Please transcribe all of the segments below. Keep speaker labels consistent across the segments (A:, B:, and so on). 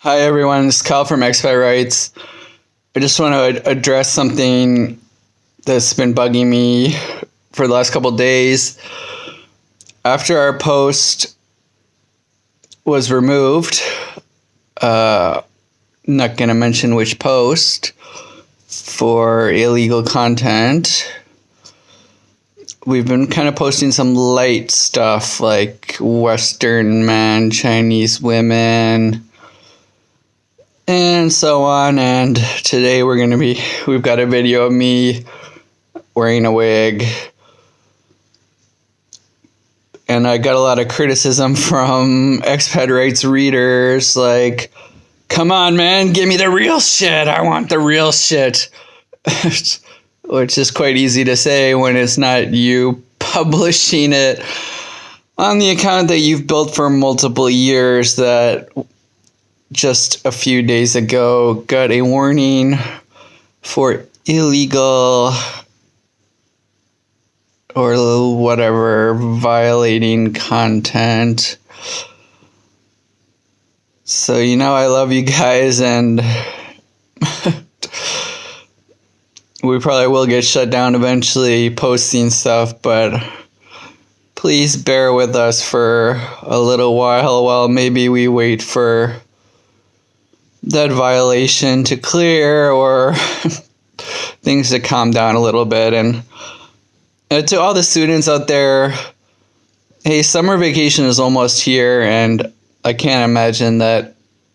A: Hi everyone, it's Kyle from Expat Rights. I just want to address something that's been bugging me for the last couple days. After our post was removed, uh, not going to mention which post for illegal content. We've been kind of posting some light stuff like Western men, Chinese women and so on. And today we're going to be, we've got a video of me wearing a wig. And I got a lot of criticism from expat rights readers like, come on, man, give me the real shit. I want the real shit. Which is quite easy to say when it's not you publishing it on the account that you've built for multiple years that just a few days ago got a warning for illegal or whatever violating content. So, you know, I love you guys, and we probably will get shut down eventually posting stuff, but please bear with us for a little while while maybe we wait for that violation to clear or things to calm down a little bit. And uh, to all the students out there, hey, summer vacation is almost here, and I can't imagine that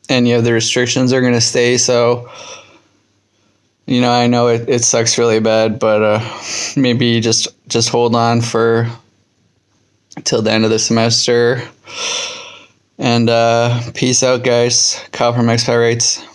A: any of the restrictions are going to stay. So, you know, I know it, it sucks really bad, but uh, maybe just just hold on for till the end of the semester. And uh, peace out, guys. From Expat Rights.